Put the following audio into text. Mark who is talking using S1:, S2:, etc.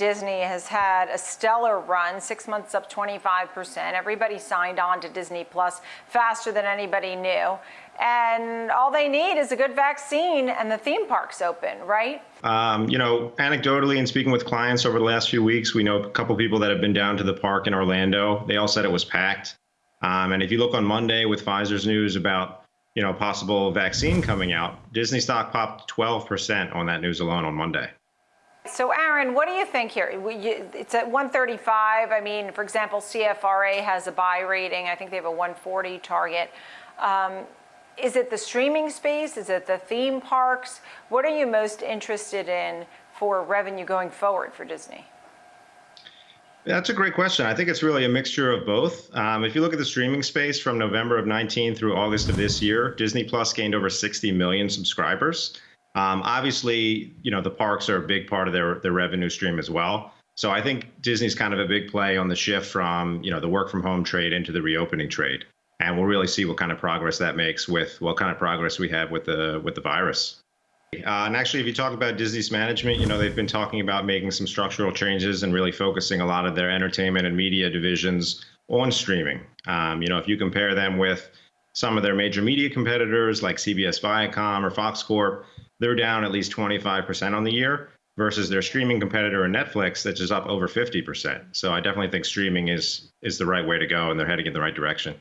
S1: Disney has had a stellar run, six months up 25%. Everybody signed on to Disney Plus faster than anybody knew. And all they need is a good vaccine and the theme park's open, right?
S2: Um, you know, anecdotally and speaking with clients over the last few weeks, we know a couple people that have been down to the park in Orlando. They all said it was packed. Um, and if you look on Monday with Pfizer's news about you know possible vaccine coming out, Disney stock popped 12% on that news alone on Monday.
S1: So, Aaron, what do you think here? It's at 135. I mean, for example, CFRA has a buy rating. I think they have a 140 target. Um, is it the streaming space? Is it the theme parks? What are you most interested in for revenue going forward for Disney?
S2: That's a great question. I think it's really a mixture of both. Um, if you look at the streaming space from November of 19 through August of this year, Disney Plus gained over 60 million subscribers. Um, obviously, you know, the parks are a big part of their, their revenue stream as well. So I think Disney's kind of a big play on the shift from, you know, the work from home trade into the reopening trade. And we'll really see what kind of progress that makes with what kind of progress we have with the with the virus. Uh, and actually, if you talk about Disney's management, you know, they've been talking about making some structural changes and really focusing a lot of their entertainment and media divisions on streaming. Um, you know, if you compare them with some of their major media competitors like CBS Viacom or Fox Corp, they're down at least 25% on the year versus their streaming competitor Netflix that's just up over 50%. So I definitely think streaming is is the right way to go and they're heading in the right direction.